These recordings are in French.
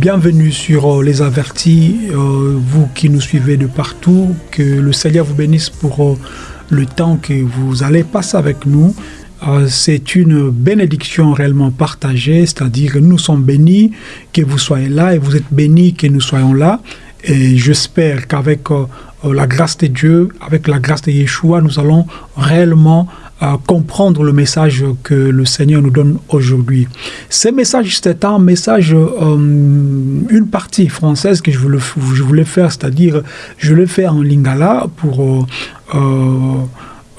Bienvenue sur euh, Les Avertis, euh, vous qui nous suivez de partout. Que le Seigneur vous bénisse pour euh, le temps que vous allez passer avec nous. C'est une bénédiction réellement partagée, c'est-à-dire que nous sommes bénis que vous soyez là et vous êtes bénis que nous soyons là. Et j'espère qu'avec la grâce de Dieu, avec la grâce de Yeshua, nous allons réellement comprendre le message que le Seigneur nous donne aujourd'hui. Ce message, c'est un message, euh, une partie française que je voulais, faire, c'est-à-dire je le fais en lingala pour... Euh,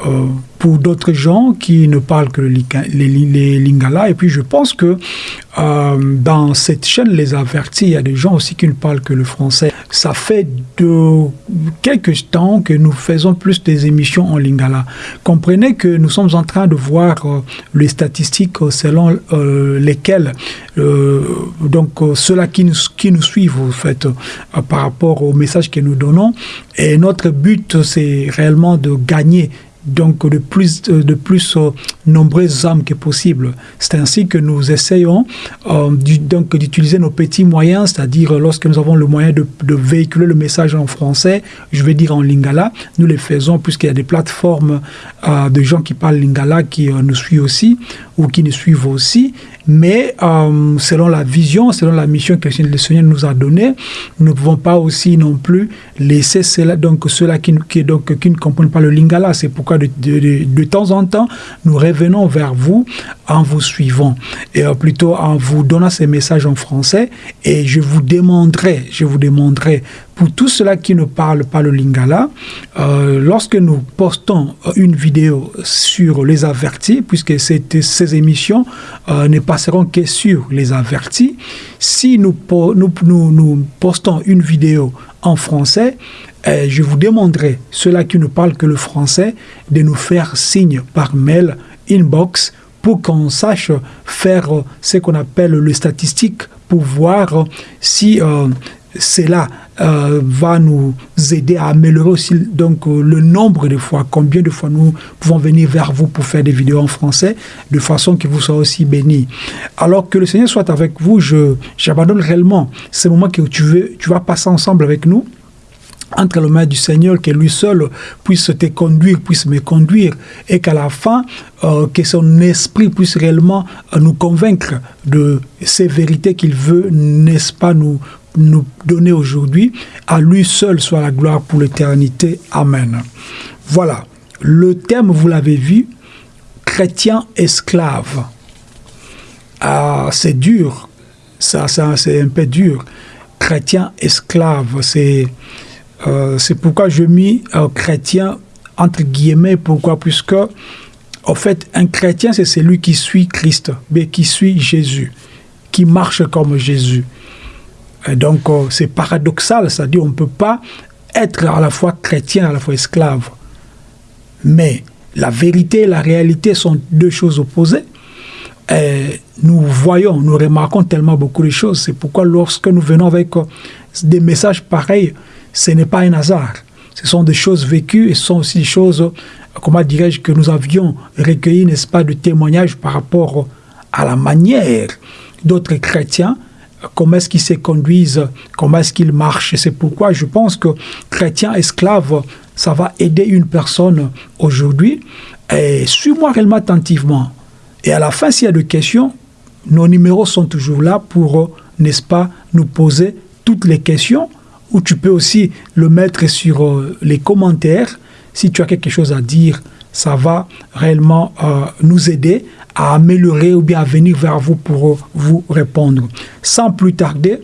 euh, pour d'autres gens qui ne parlent que les, les, lingala. Et puis je pense que dans cette chaîne Les Avertis, il y a des gens aussi qui ne parlent que le français. Ça fait de quelques temps que nous faisons plus des émissions en lingala. Comprenez que nous sommes en train de voir euh, les statistiques selon lesquelles donc ceux-là qui nous, qui nous suivent en fait par rapport au message que nous donnons. Et notre but, c'est réellement de gagner donc de plus, de plus euh, nombreuses âmes que possible. C'est ainsi que nous essayons euh, donc d'utiliser nos petits moyens, c'est-à-dire lorsque nous avons le moyen de, véhiculer le message en français, je vais dire en lingala, nous les faisons puisqu'il y a des plateformes euh, de gens qui parlent lingala qui nous suivent aussi ou qui nous suivent aussi, mais selon la vision, selon la mission que le Seigneur nous a donnée, nous ne pouvons pas aussi non plus laisser cela, donc ceux-là qui, ne comprennent pas le lingala. C'est pourquoi de, temps en temps, nous revenons vers vous en vous suivant, et euh, plutôt en vous donnant ces messages en français, et je vous demanderai, je vous demanderai, pour tous ceux-là qui ne parlent pas le lingala, euh, lorsque nous postons une vidéo sur les avertis, puisque ces émissions euh, ne passeront que sur les avertis, si nous, nous, nous, nous postons une vidéo en français, euh, je vous demanderai, ceux-là qui ne parlent que le français, de nous faire signe par mail, inbox, pour qu'on sache faire ce qu'on appelle le statistique, pour voir si euh, cela euh, va nous aider à améliorer aussi donc, le nombre de fois, combien de fois nous pouvons venir vers vous pour faire des vidéos en français, de façon que vous soyez aussi bénis. Alors que le Seigneur soit avec vous, j'abandonne réellement ce moment que tu, veux, tu vas passer ensemble avec nous, entre les mains du Seigneur, que lui seul puisse te conduire, puisse me conduire, et qu'à la fin, euh, que son esprit puisse réellement euh, nous convaincre de ces vérités qu'il veut, n'est-ce pas, nous, nous donner aujourd'hui. À lui seul soit la gloire pour l'éternité. Amen. Voilà. Le thème, vous l'avez vu, chrétien esclave. Ah, c'est dur. Ça, ça c'est un peu dur. Chrétien esclave, c'est euh, c'est pourquoi je mis chrétien entre guillemets. Pourquoi? Puisque, en fait, un chrétien, c'est celui qui suit Christ, mais qui suit Jésus, qui marche comme Jésus. Et donc, euh, c'est paradoxal, c'est-à-dire on ne peut pas être à la fois chrétien, à la fois esclave. Mais la vérité et la réalité sont deux choses opposées. Et nous voyons, nous remarquons tellement beaucoup de choses. C'est pourquoi lorsque nous venons avec euh, des messages pareils, ce n'est pas un hasard. Ce sont des choses vécues et ce sont aussi des choses, comment dirais-je, que nous avions recueillies, n'est-ce pas, de témoignages par rapport à la manière d'autres chrétiens, comment est-ce qu'ils se conduisent, comment est-ce qu'ils marchent. C'est pourquoi je pense que chrétien esclave, ça va aider une personne aujourd'hui. Et suis-moi réellement attentivement. Et à la fin, s'il y a des questions, nos numéros sont toujours là pour, n'est-ce pas, nous poser toutes les questions ou tu peux aussi le mettre sur euh, les commentaires. Si tu as quelque chose à dire, ça va réellement euh, nous aider à améliorer ou bien à venir vers vous pour vous répondre. Sans plus tarder,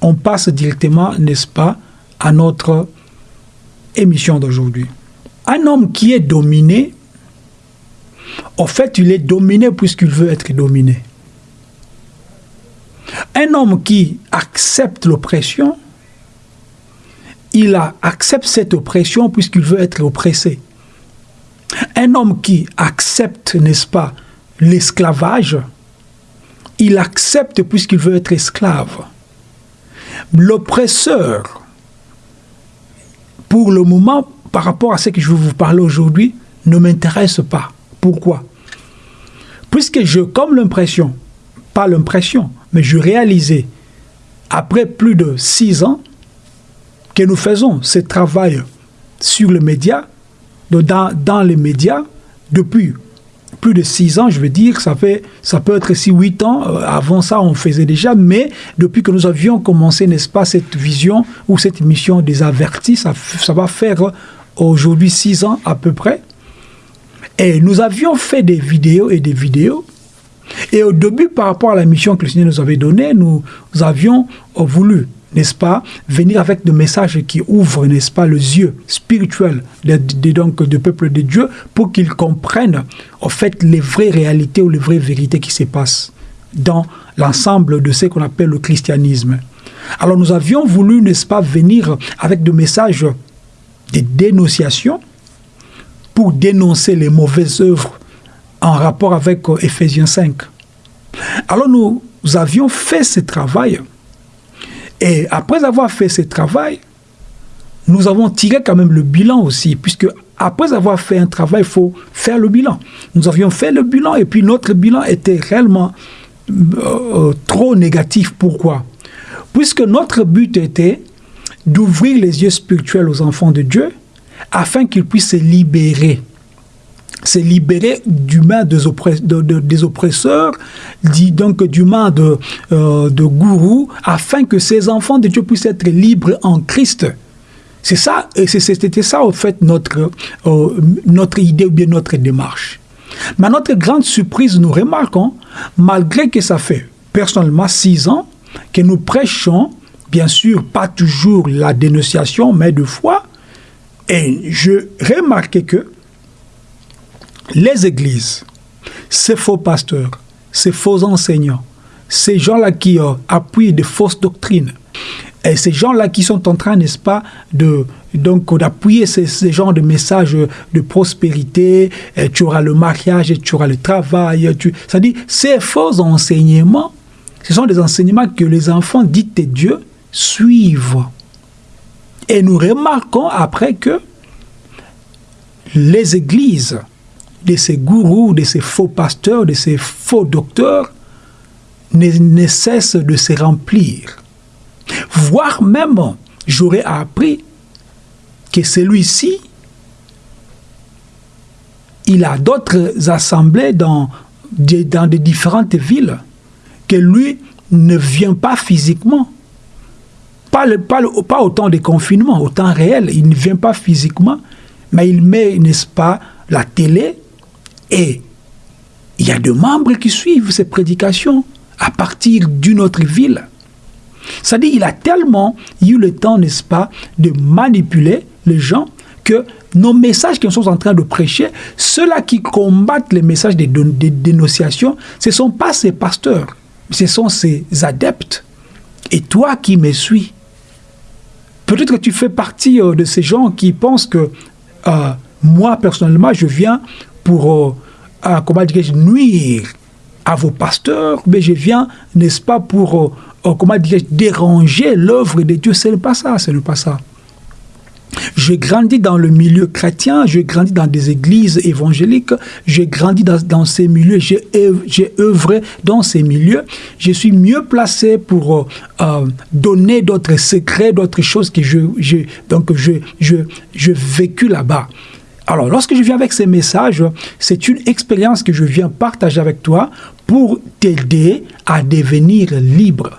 on passe directement, n'est-ce pas, à notre émission d'aujourd'hui. Un homme qui est dominé, en fait, il est dominé puisqu'il veut être dominé. Un homme qui accepte l'oppression, il accepte cette oppression puisqu'il veut être oppressé. Un homme qui accepte, n'est-ce pas, l'esclavage, il accepte puisqu'il veut être esclave. L'oppresseur, pour le moment, par rapport à ce que je vais vous parler aujourd'hui, ne m'intéresse pas. Pourquoi? Puisque je, comme l'impression, pas l'impression, mais je réalisais après plus de six ans que nous faisons ce travail sur les médias, dans, les médias, depuis plus de six ans, je veux dire, ça, fait, ça peut être aussi huit ans. Euh, avant ça, on faisait déjà, mais depuis que nous avions commencé, n'est-ce pas, cette vision ou cette mission des avertis, ça, ça va faire aujourd'hui six ans à peu près. Et nous avions fait des vidéos et des vidéos. Et au début, par rapport à la mission que le Seigneur nous avait donnée, nous avions voulu n'est-ce pas, venir avec des messages qui ouvrent, n'est-ce pas, les yeux spirituels de, donc, du peuple de Dieu pour qu'ils comprennent, en fait, les vraies réalités ou les vraies vérités qui se passent dans l'ensemble de ce qu'on appelle le christianisme. Alors nous avions voulu, n'est-ce pas, venir avec des messages de dénonciation pour dénoncer les mauvaises œuvres en rapport avec Ephésiens 5. Alors nous avions fait ce travail et après avoir fait ce travail, nous avons tiré quand même le bilan aussi, puisque après avoir fait un travail, il faut faire le bilan. Nous avions fait le bilan et puis notre bilan était réellement euh, euh, trop négatif. Pourquoi? Puisque notre but était d'ouvrir les yeux spirituels aux enfants de Dieu afin qu'ils puissent se libérer c'est libérer du main des, oppresseurs, dit donc du main de, euh, gourous, afin que ces enfants de Dieu puissent être libres en Christ. C'est ça, c'était ça en fait notre, euh, notre idée ou bien notre démarche. Mais notre grande surprise, nous remarquons, malgré que ça fait personnellement six ans que nous prêchons, bien sûr, pas toujours la dénonciation, mais de foi, et je remarquais que les églises, ces faux pasteurs, ces faux enseignants, ces gens-là qui euh, appuient de fausses doctrines, et ces gens-là qui sont en train, n'est-ce pas, d'appuyer ces, ces, genres de messages de prospérité, tu auras le mariage, tu auras le travail, tu... c'est-à-dire ces faux enseignements, ce sont des enseignements que les enfants dits de Dieu suivent. Et nous remarquons après que les églises de ces gourous, de ces faux pasteurs, de ces faux docteurs ne, cesse de se remplir. Voire même, j'aurais appris que celui-ci, il a d'autres assemblées dans, dans différentes villes, que lui ne vient pas physiquement. Pas, le, pas, pas au temps des confinements, au temps réel, il ne vient pas physiquement, mais il met, n'est-ce pas, la télé et il y a des membres qui suivent ces prédications à partir d'une autre ville. C'est-à-dire qu'il a tellement eu le temps, n'est-ce pas, de manipuler les gens que nos messages que nous sommes en train de prêcher, ceux-là qui combattent les messages de, dénonciation, ce ne sont pas ces pasteurs, ce sont ces adeptes. Et toi qui me suis, peut-être que tu fais partie euh, de ces gens qui pensent que euh, moi, personnellement, je viens pour, euh, comment dirais-je, nuire à vos pasteurs, mais je viens, n'est-ce pas, pour, euh, euh, comment dirais-je, déranger l'œuvre de Dieu. Ce n'est pas ça, ce n'est pas ça. J'ai grandi dans le milieu chrétien, j'ai grandi dans des églises évangéliques, j'ai grandi dans, ces milieux, j'ai œuvré dans ces milieux. Je suis mieux placé pour donner d'autres secrets, d'autres choses que je, je donc je, je, je vécu là-bas. Alors, lorsque je viens avec ces messages, c'est une expérience que je viens partager avec toi pour t'aider à devenir libre.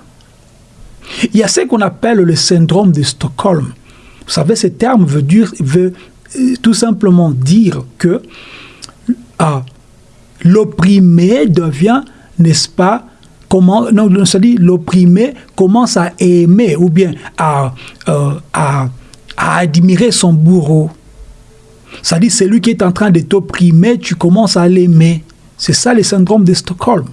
Il y a ce qu'on appelle le syndrome de Stockholm. Vous savez, ce terme veut, dire, veut euh, tout simplement dire que ah, l'opprimé devient, n'est-ce pas, comment, non, dit l'opprimé commence à aimer ou bien à, euh, à admirer son bourreau. Ça dit, celui qui est en train de t'opprimer, tu commences à l'aimer. C'est ça le syndrome de Stockholm.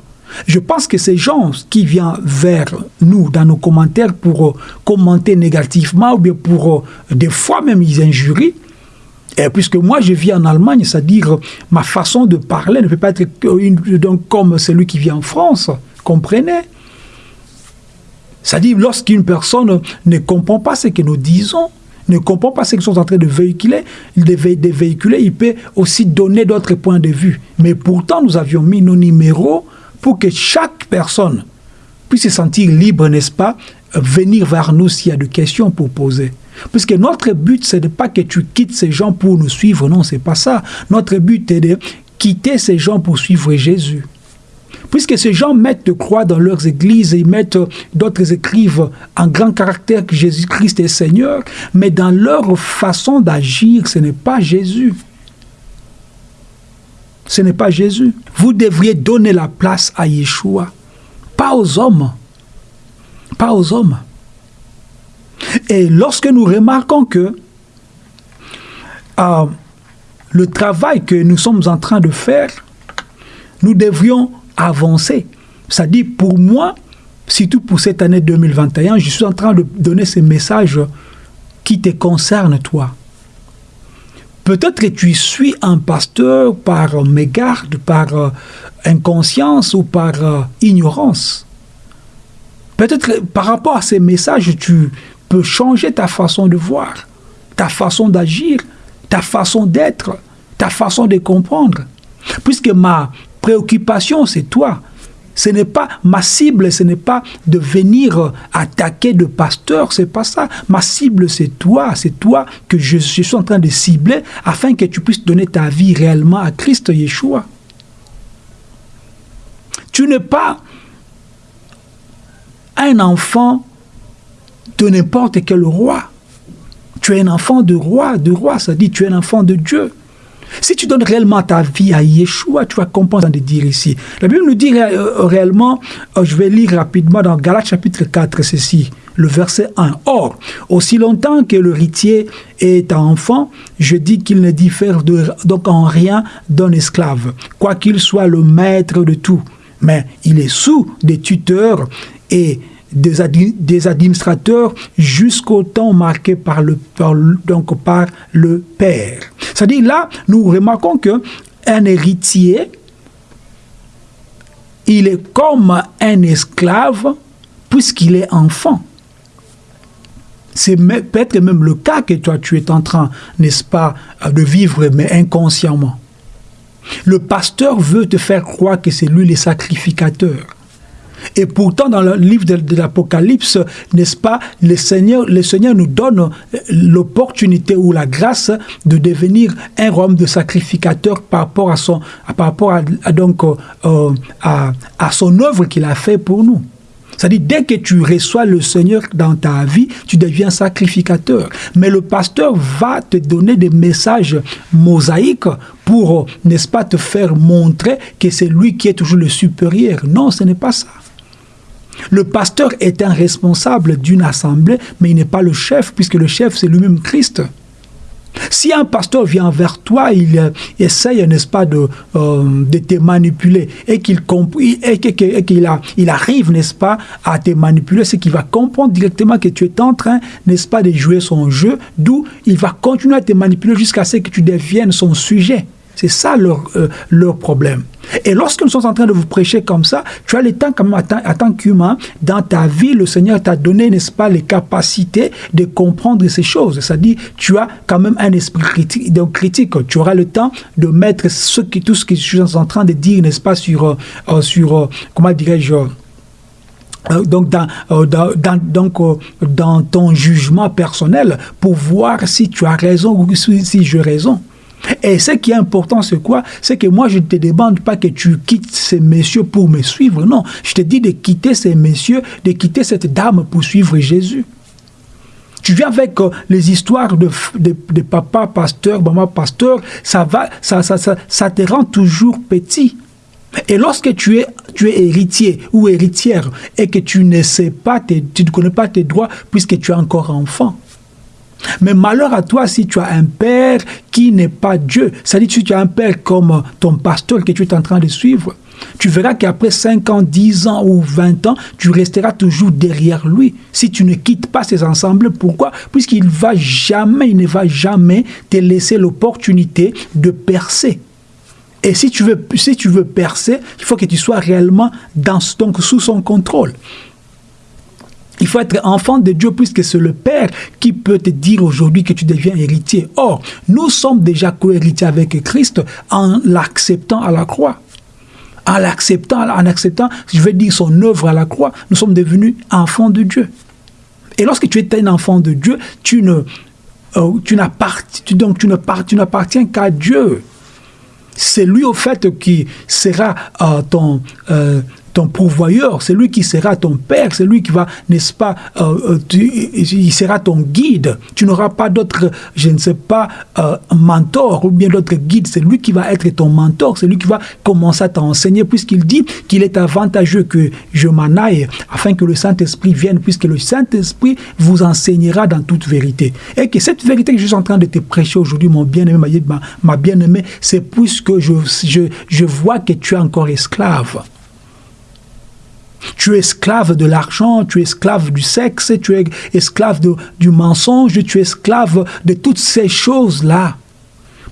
Je pense que ces gens qui viennent vers nous dans nos commentaires pour euh, commenter négativement ou bien pour euh, des fois même ils injurient, et puisque moi je vis en Allemagne, c'est-à-dire ma façon de parler ne peut pas être donc, comme celui qui vit en France, comprenez? C'est-à-dire lorsqu'une personne ne comprend pas ce que nous disons, ne comprend pas ce qu'ils sont en train de véhiculer, il peut aussi donner d'autres points de vue. Mais pourtant, nous avions mis nos numéros pour que chaque personne puisse se sentir libre, n'est-ce pas, venir vers nous s'il y a des questions pour poser. Parce que notre but, ce n'est pas que tu quittes ces gens pour nous suivre, non, c'est pas ça. Notre but est de quitter ces gens pour suivre Jésus. Puisque ces gens mettent de croix dans leurs églises, ils mettent, d'autres écrivent en grand caractère que Jésus-Christ est Seigneur, mais dans leur façon d'agir, ce n'est pas Jésus. Ce n'est pas Jésus. Vous devriez donner la place à Yeshua, pas aux hommes. Pas aux hommes. Et lorsque nous remarquons que euh, le travail que nous sommes en train de faire, nous devrions avancer. C'est-à-dire, pour moi, surtout pour cette année 2021, je suis en train de donner ces messages qui te concernent, toi. Peut-être que tu suis un pasteur par mégarde, par euh, inconscience ou par euh, ignorance. Peut-être que par rapport à ces messages, tu peux changer ta façon de voir, ta façon d'agir, ta façon d'être, ta façon de comprendre. Puisque ma préoccupation, c'est toi. Ce n'est pas ma cible, ce n'est pas de venir attaquer de pasteur, c'est pas ça. Ma cible, c'est toi, c'est toi que je, suis en train de cibler afin que tu puisses donner ta vie réellement à Christ Yeshua. Tu n'es pas un enfant de n'importe quel roi. Tu es un enfant de roi, de roi, ça dit tu es un enfant de Dieu. Si tu donnes réellement ta vie à Yeshua, tu vas comprendre de dire ici. La Bible nous dit euh, réellement, euh, je vais lire rapidement dans Galates chapitre 4, ceci, le verset 1. Or, aussi longtemps que l'héritier est enfant, je dis qu'il ne diffère donc en rien d'un esclave, quoiqu'il soit le maître de tout. Mais il est sous des tuteurs et des, administrateurs jusqu'au temps marqué par le, Père. C'est-à-dire là, nous remarquons que un héritier, il est comme un esclave puisqu'il est enfant. C'est peut-être même le cas que toi tu es en train, n'est-ce pas, de vivre, mais inconsciemment. Le pasteur veut te faire croire que c'est lui le sacrificateur. Et pourtant, dans le livre de, l'Apocalypse, n'est-ce pas, le Seigneur, le Seigneur nous donne euh, l'opportunité ou la grâce de devenir un royaume de sacrificateur par rapport à son, par rapport à, donc, euh, à, à son œuvre qu'il a fait pour nous. C'est-à-dire, dès que tu reçois le Seigneur dans ta vie, tu deviens sacrificateur. Mais le pasteur va te donner des messages mosaïques pour, n'est-ce pas, te faire montrer que c'est lui qui est toujours le supérieur. Non, ce n'est pas ça. Le pasteur est un responsable d'une assemblée, mais il n'est pas le chef, puisque le chef, c'est lui-même Christ. Si un pasteur vient vers toi, il euh, essaye, n'est-ce pas, de, euh, de te manipuler et qu'il il arrive, n'est-ce pas, à te manipuler, c'est qu'il va comprendre directement que tu es en train, n'est-ce pas, de jouer son jeu, d'où il va continuer à te manipuler jusqu'à ce que tu deviennes son sujet. C'est ça leur, euh, leur problème. Et lorsque nous sommes en train de vous prêcher comme ça, tu as le temps, comme en tant qu'humain, dans ta vie, le Seigneur t'a donné, n'est-ce pas, les capacités de comprendre ces choses. C'est-à-dire, tu as quand même un esprit critique, donc critique. Tu auras le temps de mettre ce qui, tout ce que je suis en train de dire, n'est-ce pas, sur, euh, euh, sur comment dirais-je, donc, dans, dans, donc dans ton jugement personnel pour voir si tu as raison ou si, si j'ai raison. Et ce qui est important, c'est quoi? C'est que moi, je ne te demande pas que tu quittes ces messieurs pour me suivre. Non, je te dis de quitter ces messieurs, de quitter cette dame pour suivre Jésus. Tu viens avec euh, les histoires de, de, papa pasteur, maman pasteur, ça, va, ça, ça, ça, te rend toujours petit. Et lorsque tu es, tu es héritier ou héritière et que tu ne sais pas, tu ne connais pas tes droits puisque tu es encore enfant, mais malheur à toi si tu as un père qui n'est pas Dieu. C'est-à-dire si tu as un père comme ton pasteur que tu es en train de suivre. Tu verras qu'après 5 ans, 10 ans ou 20 ans, tu resteras toujours derrière lui. Si tu ne quittes pas ces ensembles, pourquoi? Puisqu'il va jamais, il ne va jamais te laisser l'opportunité de percer. Et si tu veux, si tu veux percer, il faut que tu sois réellement dans, donc, sous son contrôle. Il faut être enfant de Dieu puisque c'est le Père qui peut te dire aujourd'hui que tu deviens héritier. Or, nous sommes déjà co-héritiers avec Christ en l'acceptant à la croix. En l'acceptant, en acceptant, je vais dire son œuvre à la croix, nous sommes devenus enfants de Dieu. Et lorsque tu es un enfant de Dieu, tu ne, euh, tu tu n'appartiens qu'à Dieu. C'est lui au fait qui sera euh, ton, euh, ton pourvoyeur, c'est lui qui sera ton père, c'est lui qui va, n'est-ce pas, euh, euh, il sera ton guide. Tu n'auras pas d'autre, je ne sais pas, euh, mentor ou bien d'autres guide. C'est lui qui va être ton mentor, c'est lui qui va commencer à t'enseigner, puisqu'il dit qu'il est avantageux que je m'en aille, afin que le Saint-Esprit vienne, puisque le Saint-Esprit vous enseignera dans toute vérité. Et que cette vérité que je suis en train de te prêcher aujourd'hui, mon bien-aimé, ma, ma bien-aimée, c'est puisque je, je, je vois que tu es encore esclave. Tu es esclave de l'argent, tu es esclave du sexe, tu es esclave du mensonge, tu es esclave de toutes ces choses-là.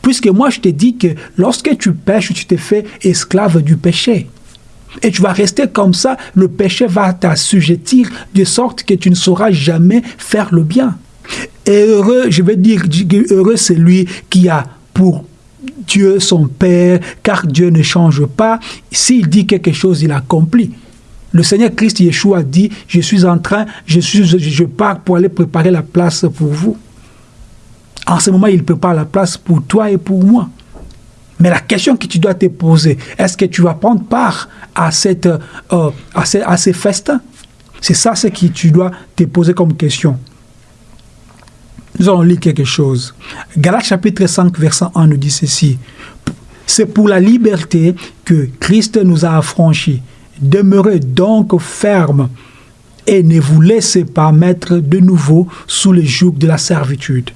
Puisque moi, je te dis que lorsque tu pêches, tu te fais esclave du péché. Et tu vas rester comme ça, le péché va t'assujettir de sorte que tu ne sauras jamais faire le bien. Et heureux, je vais dire, heureux c'est lui qui a pour Dieu son Père, car Dieu ne change pas. S'il dit quelque chose, il accomplit. Le Seigneur Christ Yeshua dit, je suis en train, je, pars pour aller préparer la place pour vous. En ce moment, il prépare la place pour toi et pour moi. Mais la question que tu dois te poser, est-ce que tu vas prendre part à, cette, euh, à, ces, à ces festins? C'est ça ce que tu dois te poser comme question. Nous allons lire quelque chose. Galates chapitre 5, verset 1 nous dit ceci. C'est pour la liberté que Christ nous a affranchis. Demeurez donc ferme et ne vous laissez pas mettre de nouveau sous le joug de la servitude.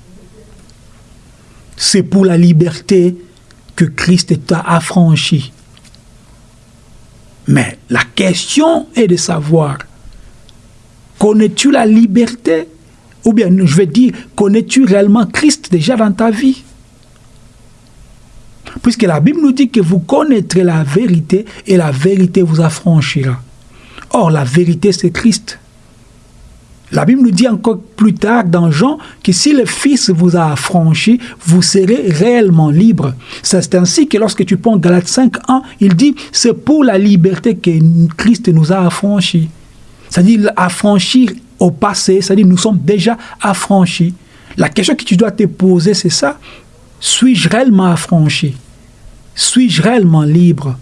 C'est pour la liberté que Christ t'a affranchi. Mais la question est de savoir, connais-tu la liberté? Ou bien, je vais dire, connais-tu réellement Christ déjà dans ta vie? Puisque la Bible nous dit que vous connaîtrez la vérité et la vérité vous affranchira. Or, la vérité, c'est Christ. La Bible nous dit encore plus tard dans Jean que si le Fils vous a affranchi, vous serez réellement libre. C'est ainsi que lorsque tu prends Galates 5.1, il dit c'est pour la liberté que Christ nous a affranchis. C'est-à-dire affranchir au passé, c'est-à-dire nous sommes déjà affranchis. La question que tu dois te poser, c'est ça. Suis-je réellement affranchi? Suis-je réellement libre?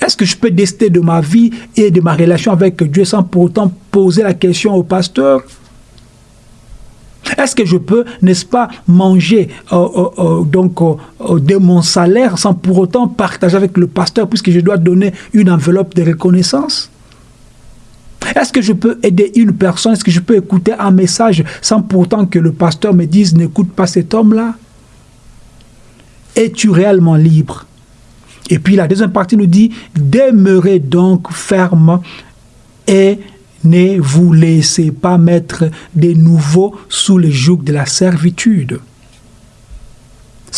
Est-ce que je peux décider de ma vie et de ma relation avec Dieu sans pour autant poser la question au pasteur? Est-ce que je peux, n'est-ce pas, manger euh, euh, euh, de mon salaire sans pour autant partager avec le pasteur puisque je dois donner une enveloppe de reconnaissance? Est-ce que je peux aider une personne? Est-ce que je peux écouter un message sans pour autant que le pasteur me dise n'écoute pas cet homme-là? Es-tu réellement libre? Et puis la deuxième partie nous dit, demeurez donc ferme et ne vous laissez pas mettre de nouveau sous le joug de la servitude.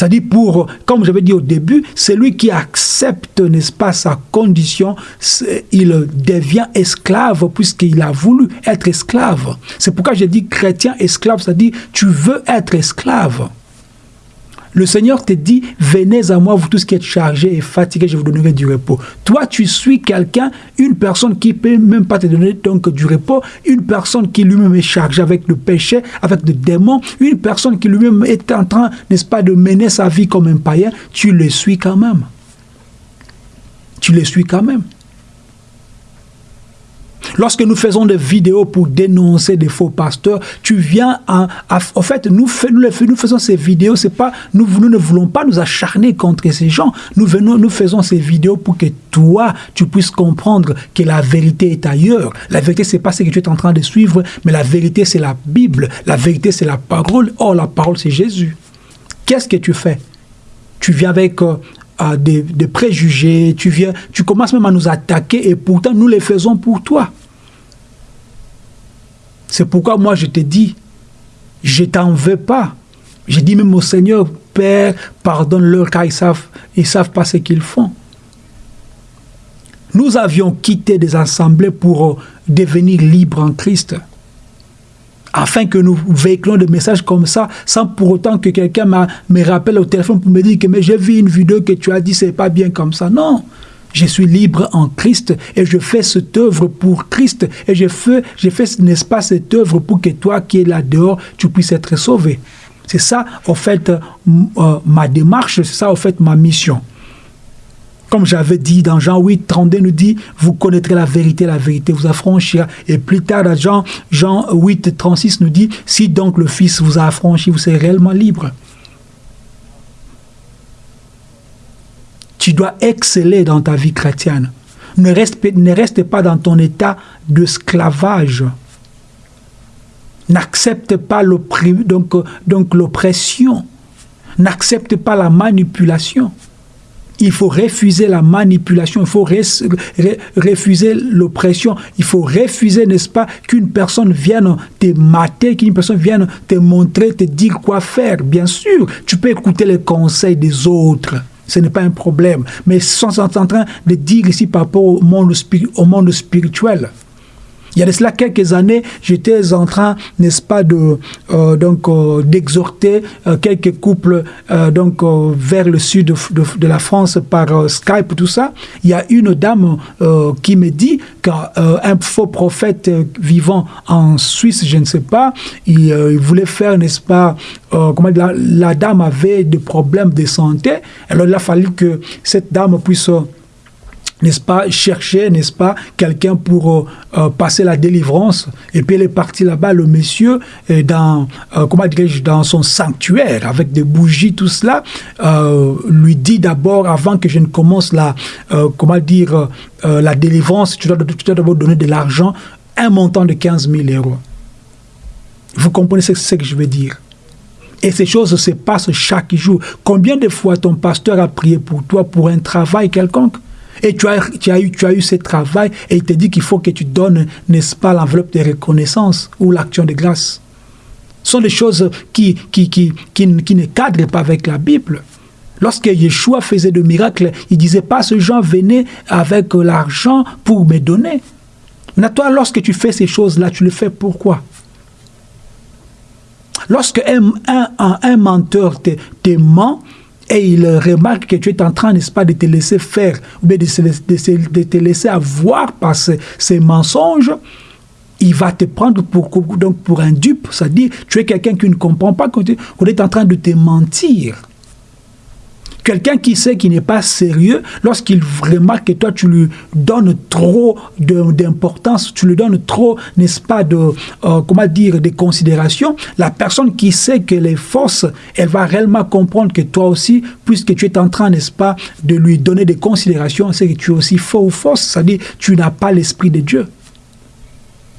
Dit pour, comme j'avais dit au début, celui qui accepte, n'est-ce pas, sa condition, il devient esclave puisqu'il a voulu être esclave. C'est pourquoi j'ai dit chrétien esclave, dit tu veux être esclave. Le Seigneur te dit, venez à moi, vous tous qui êtes chargés et fatigués, je vous donnerai du repos. Toi, tu suis quelqu'un, une personne qui ne peut même pas te donner du repos, une personne qui lui-même est chargée avec le péché, avec le démon, une personne qui lui-même est en train, n'est-ce pas, de mener sa vie comme un païen, tu le suis quand même. Tu le suis quand même. Lorsque nous faisons des vidéos pour dénoncer des faux pasteurs, tu viens en, en fait, nous, nous, faisons ces vidéos, c'est pas, nous, ne voulons pas nous acharner contre ces gens. Nous venons, nous faisons ces vidéos pour que toi, tu puisses comprendre que la vérité est ailleurs. La vérité, c'est pas ce que tu es en train de suivre, mais la vérité, c'est la Bible. La vérité, c'est la parole. Or, la parole, c'est Jésus. Qu'est-ce que tu fais? Tu viens avec euh, des, préjugés, tu viens, tu commences même à nous attaquer et pourtant nous les faisons pour toi. C'est pourquoi moi je te dis, je t'en veux pas. Je dis même au Seigneur, Père, pardonne-leur car ils savent, ils savent pas ce qu'ils font. Nous avions quitté des assemblées pour euh, devenir libres en Christ. Afin que nous véhiculons des messages comme ça, sans pour autant que quelqu'un me rappelle au téléphone pour me dire que j'ai vu une vidéo que tu as dit c'est pas bien comme ça. Non, Je suis libre en Christ et je fais cette œuvre pour Christ. Et je fais, je fais n'est-ce pas, cette œuvre pour que toi qui es là dehors, tu puisses être sauvé. C'est ça, en fait, euh, ma démarche, c'est ça, en fait, ma mission. Comme j'avais dit dans Jean 8, 32 nous dit, vous connaîtrez la vérité, la vérité vous affranchira. Et plus tard, dans Jean, Jean 8, 36 nous dit, si donc le Fils vous a affranchi, vous serez réellement libre. Tu dois exceller dans ta vie chrétienne. Ne reste, pas dans ton état d'esclavage. N'accepte pas l'oppression. Donc, donc N'accepte pas la manipulation il faut refuser la manipulation, il faut refuser l'oppression, il faut refuser, n'est-ce pas, qu'une personne vienne te mater, qu'une personne vienne te montrer, te dire quoi faire. Bien sûr, tu peux écouter les conseils des autres. Ce n'est pas un problème. Mais sont en train de dire ici par rapport au monde, au monde spirituel. Il y a de cela quelques années, j'étais en train, n'est-ce pas, de euh, donc euh, d'exhorter euh, quelques couples donc vers le sud de, la France par Skype tout ça. Il y a une dame qui me dit qu'un faux prophète vivant en Suisse, je ne sais pas, il, voulait faire, n'est-ce pas, la, dame avait des problèmes de santé. Alors il a fallu que cette dame puisse n'est-ce pas, chercher, n'est-ce pas, quelqu'un pour euh, euh, passer la délivrance. Et puis elle est partie là-bas, le monsieur, dans, euh, comment dirais-je, dans son sanctuaire, avec des bougies, tout cela, lui dit d'abord, avant que je ne commence la, comment dire, la délivrance, tu dois, tu dois d'abord donner de l'argent, un montant de 15 000 euros. Vous comprenez ce, ce que je veux dire? Et ces choses se passent chaque jour. Combien de fois ton pasteur a prié pour toi pour un travail quelconque? Et tu as, tu eu, ce travail et il te dit qu'il faut que tu donnes, n'est-ce pas, l'enveloppe de reconnaissance ou l'action de grâce. Ce sont des choses qui, qui, qui, qui, ne cadrent pas avec la Bible. Lorsque Yeshua faisait de miracles, il disait pas ce gens venaient avec l'argent pour me donner. Mais toi, lorsque tu fais ces choses-là, tu le fais pourquoi? Lorsque un, un, menteur te, te et il remarque que tu es en train, n'est-ce pas, de te laisser faire, ou bien de, te laisser avoir par ces, mensonges, il va te prendre pour, pour un dupe, c'est-à-dire tu es quelqu'un qui ne comprend pas qu'on est en train de te mentir. Quelqu'un qui sait qu'il n'est pas sérieux, lorsqu'il remarque que toi, tu lui donnes trop d'importance, tu lui donnes trop, n'est-ce pas, de, euh, comment dire, de considération, la personne qui sait qu'elle est fausse, elle va réellement comprendre que toi aussi, puisque tu es en train, n'est-ce pas, de lui donner des considérations, c'est que tu es aussi faux ou fausse, c'est-à-dire tu n'as pas l'esprit de Dieu.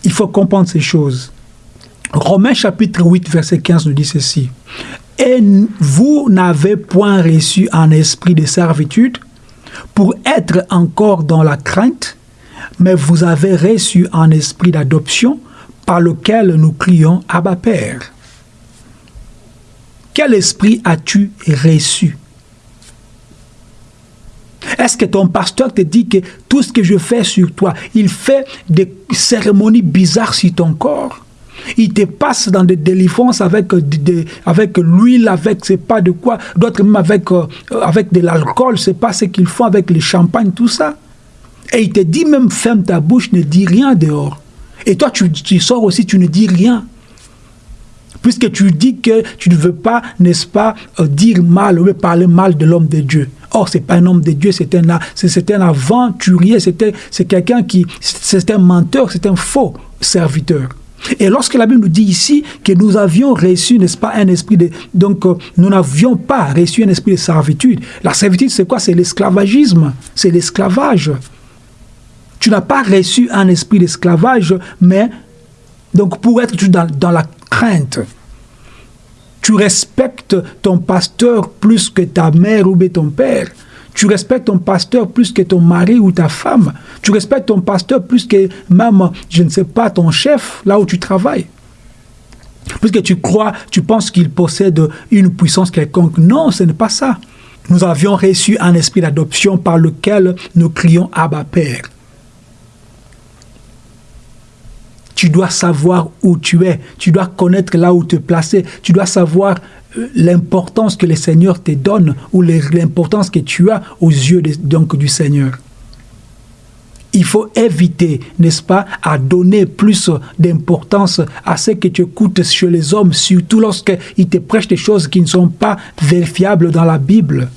Il faut comprendre ces choses. Romains chapitre 8, verset 15 nous dit ceci. Et vous n'avez point reçu un esprit de servitude pour être encore dans la crainte, mais vous avez reçu un esprit d'adoption par lequel nous crions Abba Père. Quel esprit as-tu reçu? Est-ce que ton pasteur te dit que tout ce que je fais sur toi, il fait des cérémonies bizarres sur ton corps? Il te passe dans des délivrances avec, euh, avec l'huile, avec c'est pas de quoi, d'autres même avec, euh, avec de l'alcool, c'est pas ce qu'ils font avec le champagne, tout ça. Et il te dit même ferme ta bouche, ne dis rien dehors. Et toi, tu, tu sors aussi, tu ne dis rien. Puisque tu dis que tu ne veux pas, n'est-ce pas, euh, dire mal parler mal de l'homme de Dieu. Or, c'est pas un homme de Dieu, c'est un, c'est un aventurier, c'est quelqu'un qui, c'est un menteur, c'est un faux serviteur. Et lorsque la Bible nous dit ici que nous avions reçu, n'est-ce pas, un esprit de... Donc, euh, nous n'avions pas reçu un esprit de servitude. La servitude, c'est quoi? C'est l'esclavagisme. C'est l'esclavage. Tu n'as pas reçu un esprit d'esclavage, mais donc pour être dans, dans la crainte. Tu respectes ton pasteur plus que ta mère ou ton père. Tu respectes ton pasteur plus que ton mari ou ta femme. Tu respectes ton pasteur plus que même, je ne sais pas, ton chef, là où tu travailles. Puisque tu crois, tu penses qu'il possède une puissance quelconque. Non, ce n'est pas ça. Nous avions reçu un esprit d'adoption par lequel nous crions Abba Père. Tu dois savoir où tu es. Tu dois connaître là où te placer. Tu dois savoir l'importance que le Seigneur te donne ou l'importance que tu as aux yeux donc, du Seigneur. Il faut éviter, n'est-ce pas, à donner plus d'importance à ce que tu écoutes chez les hommes, surtout lorsqu'ils te prêchent des choses qui ne sont pas vérifiables dans la Bible.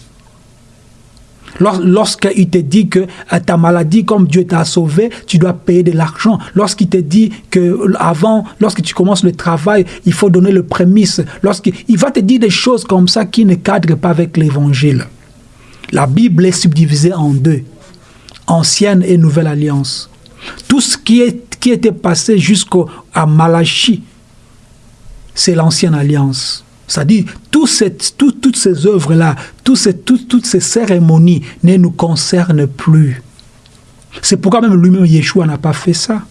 Lorsqu'il te dit que euh, ta maladie, comme Dieu t'a sauvé, tu dois payer de l'argent. Lorsqu'il te dit que avant, lorsque tu commences le travail, il faut donner le prémisse. Lorsqu'il va te dire des choses comme ça qui ne cadrent pas avec l'évangile. La Bible est subdivisée en deux ancienne et nouvelle alliance. Tout ce qui, était passé jusqu'à Malachie, c'est l'ancienne alliance. C'est-à-dire, tout toutes ces œuvres-là, toutes, ces cérémonies ne nous concernent plus. C'est pourquoi même lui-même, Yeshua n'a pas fait ça.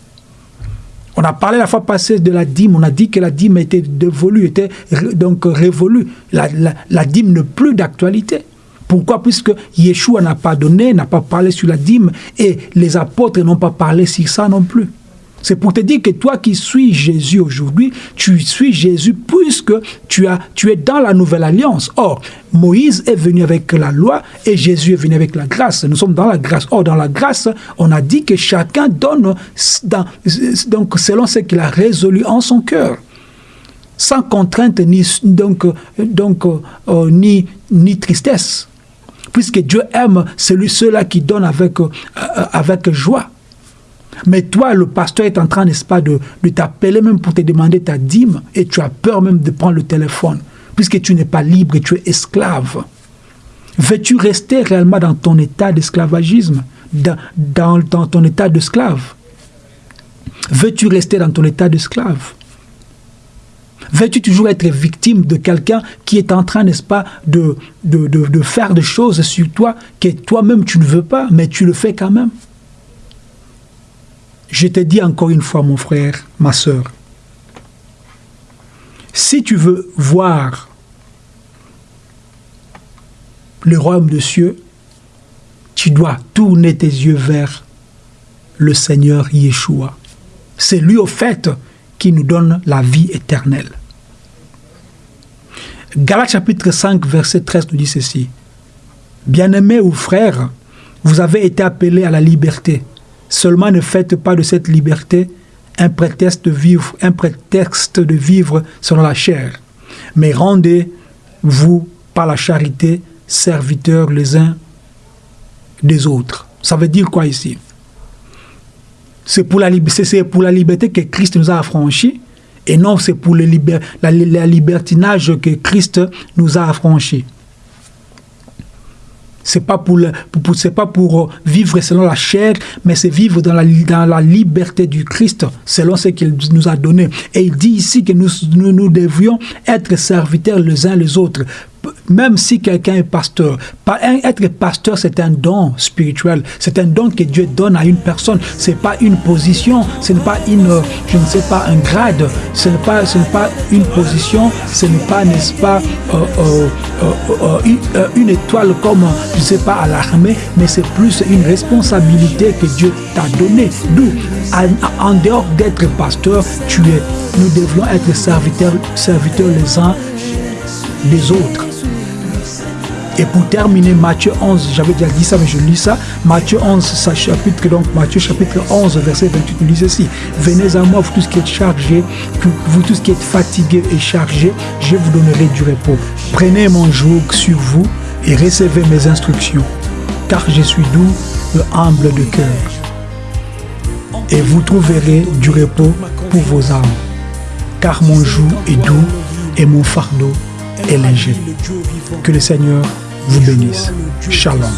On a parlé la fois passée de la dîme, on a dit que la dîme était dévolue, était donc révolue. La dîme n'est plus d'actualité. Pourquoi? Puisque Yeshua n'a pas donné, n'a pas parlé sur la dîme et les apôtres n'ont pas parlé sur ça non plus. C'est pour te dire que toi qui suis Jésus aujourd'hui, tu suis Jésus puisque tu, as, tu es dans la nouvelle alliance. Or, Moïse est venu avec la loi et Jésus est venu avec la grâce. Nous sommes dans la grâce. Or, dans la grâce, on a dit que chacun donne donc, selon ce qu'il a résolu en son cœur sans contrainte ni, euh, tristesse puisque Dieu aime celui ceux-là qui donnent avec, euh, avec joie. Mais toi, le pasteur est en train, n'est-ce pas, de, t'appeler même pour te demander ta dîme, et tu as peur même de prendre le téléphone, puisque tu n'es pas libre et tu es esclave. Veux-tu rester réellement dans ton état d'esclavagisme, dans, dans, dans ton état d'esclave Veux-tu rester dans ton état d'esclave Veux-tu toujours être victime de quelqu'un qui est en train, n'est-ce pas, de, de, faire des choses sur toi que toi-même tu ne veux pas, mais tu le fais quand même? Je te dis encore une fois, mon frère, ma soeur, si tu veux voir le royaume de cieux, tu dois tourner tes yeux vers le Seigneur Yeshua. C'est lui au fait qui nous donne la vie éternelle. Galates chapitre 5, verset 13 nous dit ceci. Bien-aimés ou frères, vous avez été appelés à la liberté. Seulement ne faites pas de cette liberté un prétexte de vivre, un prétexte de vivre selon la chair, mais rendez-vous par la charité serviteurs les uns des autres. Ça veut dire quoi ici? C'est pour, la, liberté que Christ nous a affranchis et non c'est pour le la, libertinage que Christ nous a affranchis. C'est pas pour, c'est pas pour vivre selon la chair, mais c'est vivre dans la, dans la liberté du Christ, selon ce qu'il nous a donné. Et il dit ici que nous, nous, nous devions être serviteurs les uns les autres même si quelqu'un est pasteur, être pasteur, c'est un don spirituel. C'est un don que Dieu donne à une personne. Ce n'est pas une position, ce n'est pas une, je ne sais pas, un grade, ce n'est pas, pas une position, ce n'est pas, n'est-ce pas, euh, euh, euh, une, étoile comme, je ne sais pas, à l'armée, mais c'est plus une responsabilité que Dieu t'a donnée. D'où, en, dehors d'être pasteur, tu es, nous devons être serviteurs, serviteurs les uns des autres. Et pour terminer, Matthieu 11, j'avais déjà dit ça, mais je lis ça. Matthieu 11, sa chapitre, donc Matthieu chapitre 11, verset 28, nous dit ceci. Venez à moi, vous tous qui êtes chargés, vous tous qui êtes fatigués et chargés, je vous donnerai du repos. Prenez mon joug sur vous et recevez mes instructions, car je suis doux et humble de cœur. Et vous trouverez du repos pour vos âmes, car mon joug est doux et mon fardeau est léger. Que le Seigneur vous bénisse. Shalom.